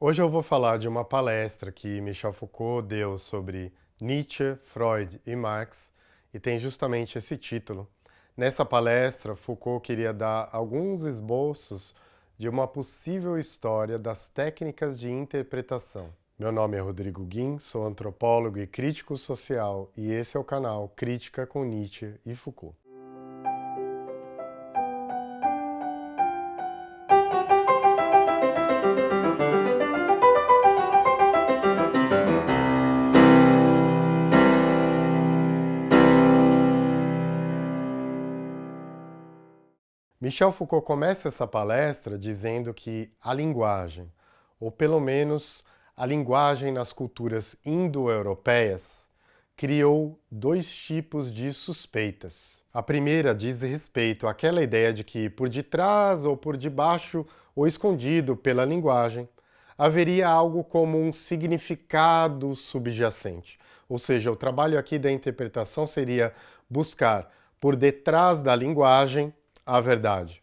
Hoje eu vou falar de uma palestra que Michel Foucault deu sobre Nietzsche, Freud e Marx e tem justamente esse título. Nessa palestra, Foucault queria dar alguns esboços de uma possível história das técnicas de interpretação. Meu nome é Rodrigo Guim, sou antropólogo e crítico social e esse é o canal Crítica com Nietzsche e Foucault. Michel Foucault começa essa palestra dizendo que a linguagem, ou pelo menos a linguagem nas culturas indo-europeias, criou dois tipos de suspeitas. A primeira diz respeito àquela ideia de que por detrás ou por debaixo ou escondido pela linguagem haveria algo como um significado subjacente. Ou seja, o trabalho aqui da interpretação seria buscar por detrás da linguagem a verdade.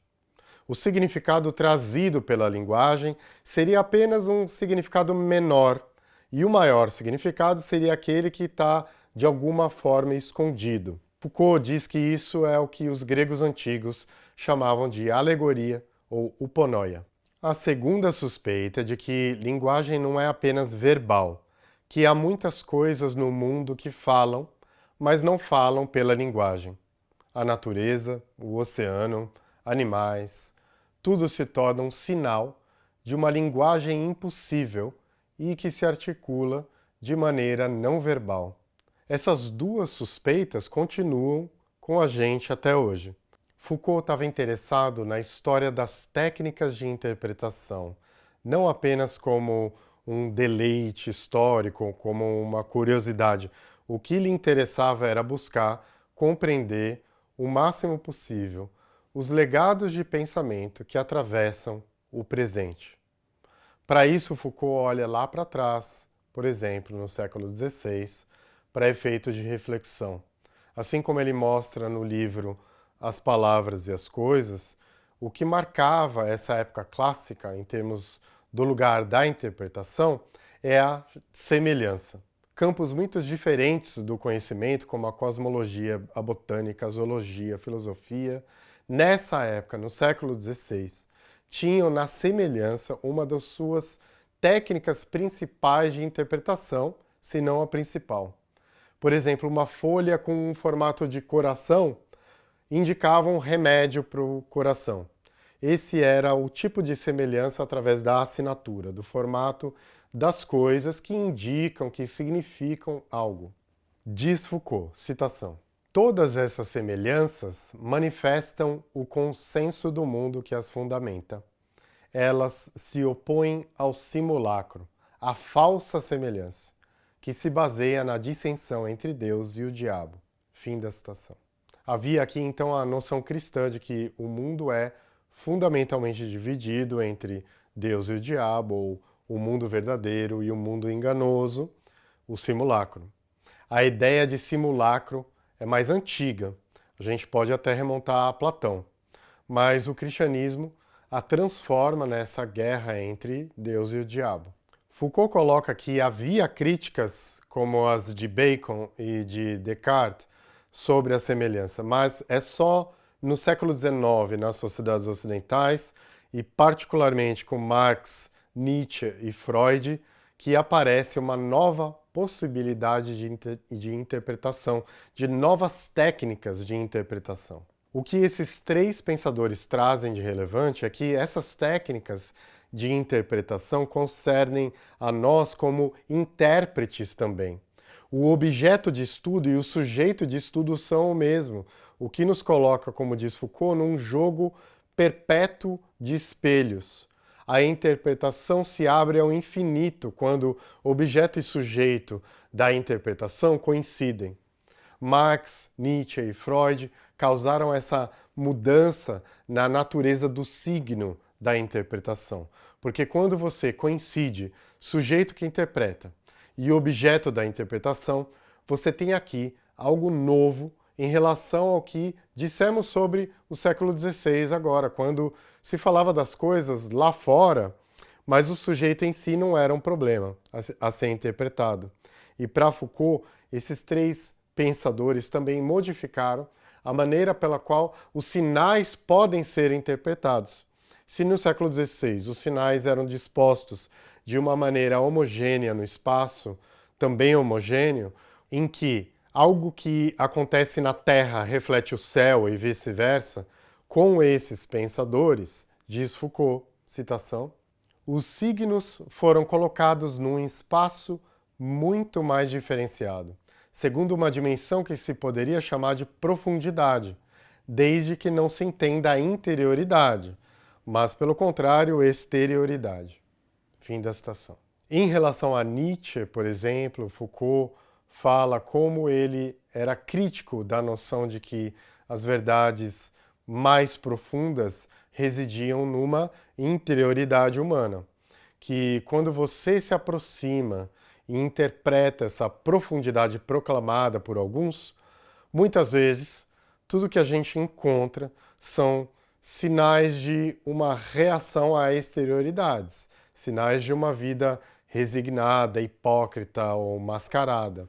O significado trazido pela linguagem seria apenas um significado menor, e o maior significado seria aquele que está, de alguma forma, escondido. Foucault diz que isso é o que os gregos antigos chamavam de alegoria ou uponoia. A segunda suspeita é de que linguagem não é apenas verbal, que há muitas coisas no mundo que falam, mas não falam pela linguagem a natureza, o oceano, animais, tudo se torna um sinal de uma linguagem impossível e que se articula de maneira não verbal. Essas duas suspeitas continuam com a gente até hoje. Foucault estava interessado na história das técnicas de interpretação, não apenas como um deleite histórico, como uma curiosidade. O que lhe interessava era buscar compreender o máximo possível os legados de pensamento que atravessam o presente. Para isso, Foucault olha lá para trás, por exemplo, no século XVI, para efeitos de reflexão. Assim como ele mostra no livro As Palavras e as Coisas, o que marcava essa época clássica em termos do lugar da interpretação é a semelhança campos muito diferentes do conhecimento, como a cosmologia, a botânica, a zoologia, a filosofia, nessa época, no século XVI, tinham na semelhança uma das suas técnicas principais de interpretação, se não a principal. Por exemplo, uma folha com um formato de coração indicava um remédio para o coração. Esse era o tipo de semelhança através da assinatura, do formato das coisas que indicam, que significam algo. Diz Foucault, citação, Todas essas semelhanças manifestam o consenso do mundo que as fundamenta. Elas se opõem ao simulacro, à falsa semelhança, que se baseia na dissensão entre Deus e o diabo. Fim da citação. Havia aqui então a noção cristã de que o mundo é fundamentalmente dividido entre Deus e o diabo, ou o mundo verdadeiro e o mundo enganoso, o simulacro. A ideia de simulacro é mais antiga, a gente pode até remontar a Platão, mas o cristianismo a transforma nessa guerra entre Deus e o diabo. Foucault coloca que havia críticas, como as de Bacon e de Descartes, sobre a semelhança, mas é só no século XIX, nas sociedades ocidentais, e particularmente com Marx Nietzsche e Freud, que aparece uma nova possibilidade de, inter de interpretação, de novas técnicas de interpretação. O que esses três pensadores trazem de relevante é que essas técnicas de interpretação concernem a nós como intérpretes também. O objeto de estudo e o sujeito de estudo são o mesmo, o que nos coloca, como diz Foucault, num jogo perpétuo de espelhos, a interpretação se abre ao infinito quando objeto e sujeito da interpretação coincidem. Marx, Nietzsche e Freud causaram essa mudança na natureza do signo da interpretação. Porque quando você coincide sujeito que interpreta e objeto da interpretação, você tem aqui algo novo em relação ao que dissemos sobre o século XVI agora, quando se falava das coisas lá fora, mas o sujeito em si não era um problema a ser interpretado. E para Foucault, esses três pensadores também modificaram a maneira pela qual os sinais podem ser interpretados. Se no século XVI os sinais eram dispostos de uma maneira homogênea no espaço, também homogêneo, em que algo que acontece na Terra reflete o céu e vice-versa, com esses pensadores, diz Foucault, citação, os signos foram colocados num espaço muito mais diferenciado, segundo uma dimensão que se poderia chamar de profundidade, desde que não se entenda a interioridade, mas, pelo contrário, exterioridade. Fim da citação. Em relação a Nietzsche, por exemplo, Foucault fala como ele era crítico da noção de que as verdades mais profundas residiam numa interioridade humana, que quando você se aproxima e interpreta essa profundidade proclamada por alguns, muitas vezes tudo que a gente encontra são sinais de uma reação a exterioridades, sinais de uma vida resignada, hipócrita ou mascarada.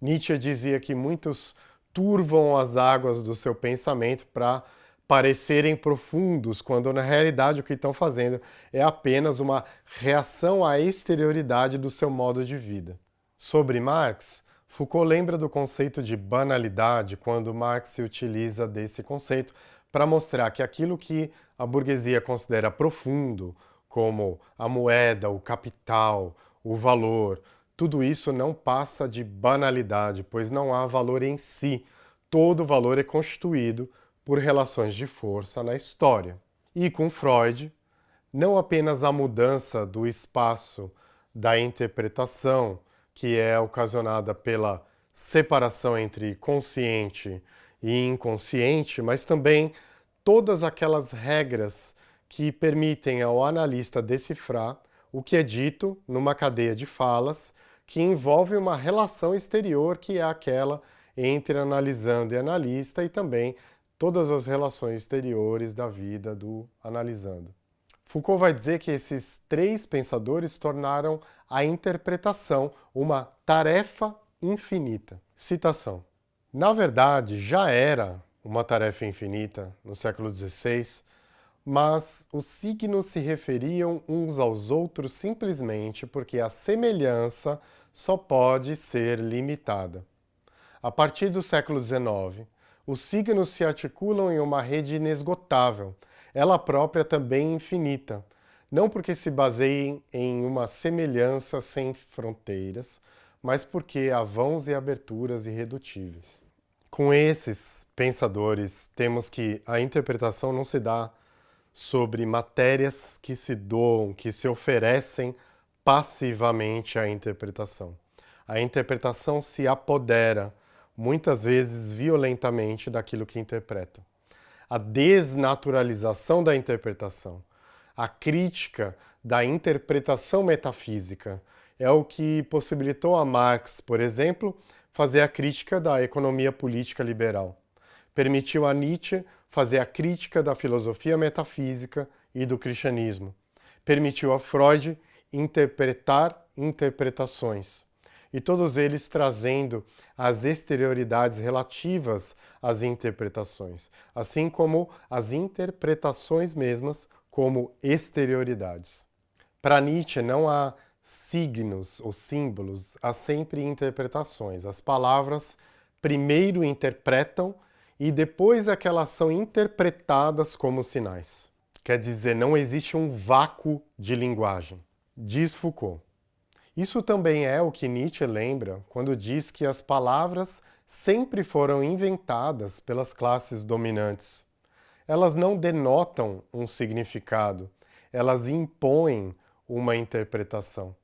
Nietzsche dizia que muitos turvam as águas do seu pensamento para parecerem profundos, quando na realidade o que estão fazendo é apenas uma reação à exterioridade do seu modo de vida. Sobre Marx, Foucault lembra do conceito de banalidade quando Marx se utiliza desse conceito para mostrar que aquilo que a burguesia considera profundo, como a moeda, o capital, o valor, tudo isso não passa de banalidade, pois não há valor em si. Todo valor é constituído por relações de força na história. E com Freud, não apenas a mudança do espaço da interpretação, que é ocasionada pela separação entre consciente e inconsciente, mas também todas aquelas regras que permitem ao analista decifrar o que é dito numa cadeia de falas que envolve uma relação exterior que é aquela entre analisando e analista e também todas as relações exteriores da vida do analisando. Foucault vai dizer que esses três pensadores tornaram a interpretação uma tarefa infinita. Citação. Na verdade, já era uma tarefa infinita no século XVI, mas os signos se referiam uns aos outros simplesmente porque a semelhança só pode ser limitada. A partir do século XIX, os signos se articulam em uma rede inesgotável, ela própria também infinita, não porque se baseiem em uma semelhança sem fronteiras, mas porque há vãos e aberturas irredutíveis. Com esses pensadores, temos que a interpretação não se dá sobre matérias que se doam, que se oferecem passivamente à interpretação. A interpretação se apodera muitas vezes violentamente daquilo que interpreta. A desnaturalização da interpretação, a crítica da interpretação metafísica é o que possibilitou a Marx, por exemplo, fazer a crítica da economia política liberal. Permitiu a Nietzsche fazer a crítica da filosofia metafísica e do cristianismo. Permitiu a Freud interpretar interpretações e todos eles trazendo as exterioridades relativas às interpretações, assim como as interpretações mesmas como exterioridades. Para Nietzsche não há signos ou símbolos, há sempre interpretações. As palavras primeiro interpretam e depois é que elas são interpretadas como sinais. Quer dizer, não existe um vácuo de linguagem. Diz Foucault. Isso também é o que Nietzsche lembra quando diz que as palavras sempre foram inventadas pelas classes dominantes. Elas não denotam um significado, elas impõem uma interpretação.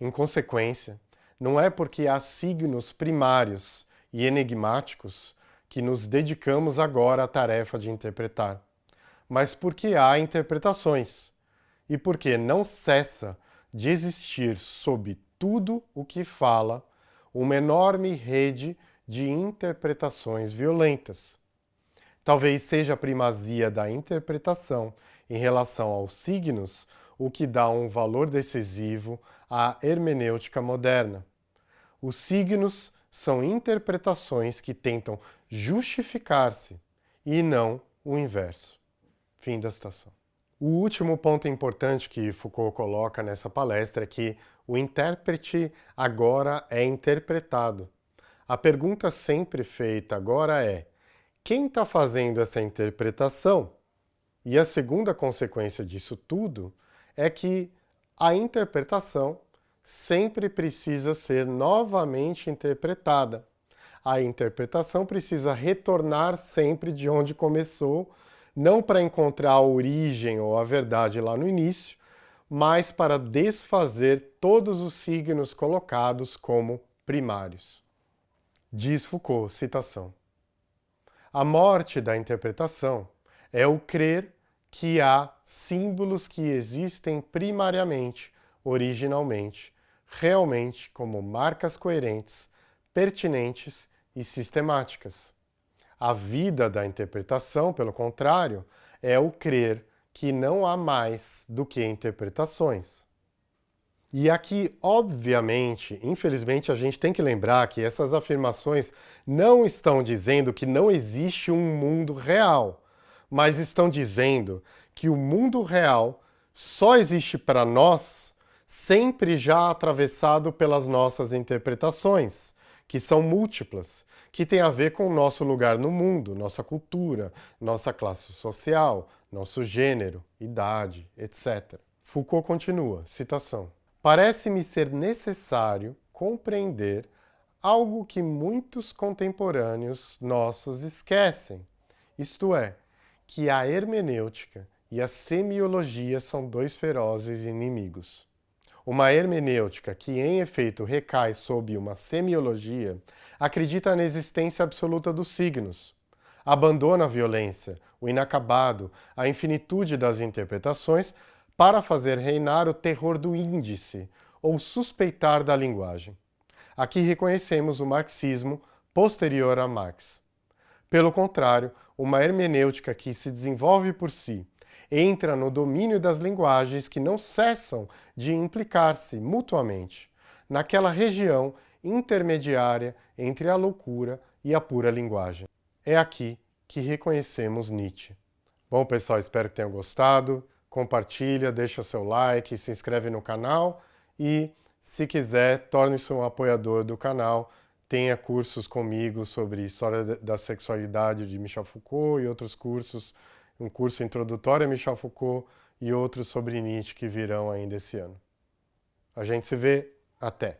Em consequência, não é porque há signos primários e enigmáticos que nos dedicamos agora à tarefa de interpretar, mas porque há interpretações e porque não cessa de existir sob tudo o que fala uma enorme rede de interpretações violentas. Talvez seja a primazia da interpretação em relação aos signos o que dá um valor decisivo à hermenêutica moderna. Os signos são interpretações que tentam justificar-se e não o inverso. Fim da citação. O último ponto importante que Foucault coloca nessa palestra é que o intérprete agora é interpretado. A pergunta sempre feita agora é quem está fazendo essa interpretação? E a segunda consequência disso tudo é que a interpretação sempre precisa ser novamente interpretada. A interpretação precisa retornar sempre de onde começou, não para encontrar a origem ou a verdade lá no início, mas para desfazer todos os signos colocados como primários. Diz Foucault, citação, A morte da interpretação é o crer que há símbolos que existem primariamente, originalmente, realmente como marcas coerentes, pertinentes e sistemáticas. A vida da interpretação, pelo contrário, é o crer que não há mais do que interpretações. E aqui, obviamente, infelizmente, a gente tem que lembrar que essas afirmações não estão dizendo que não existe um mundo real, mas estão dizendo que o mundo real só existe para nós sempre já atravessado pelas nossas interpretações, que são múltiplas, que têm a ver com o nosso lugar no mundo, nossa cultura, nossa classe social, nosso gênero, idade, etc. Foucault continua, citação, Parece-me ser necessário compreender algo que muitos contemporâneos nossos esquecem, isto é, que a hermenêutica e a semiologia são dois ferozes inimigos. Uma hermenêutica que, em efeito, recai sob uma semiologia, acredita na existência absoluta dos signos, abandona a violência, o inacabado, a infinitude das interpretações para fazer reinar o terror do índice, ou suspeitar da linguagem. Aqui reconhecemos o marxismo posterior a Marx. Pelo contrário, uma hermenêutica que se desenvolve por si, entra no domínio das linguagens que não cessam de implicar-se mutuamente, naquela região intermediária entre a loucura e a pura linguagem. É aqui que reconhecemos Nietzsche. Bom, pessoal, espero que tenham gostado. Compartilha, deixa seu like, se inscreve no canal e, se quiser, torne-se um apoiador do canal. Tenha cursos comigo sobre História da Sexualidade de Michel Foucault e outros cursos um curso introdutório a Michel Foucault e outros sobre Nietzsche que virão ainda esse ano. A gente se vê. Até!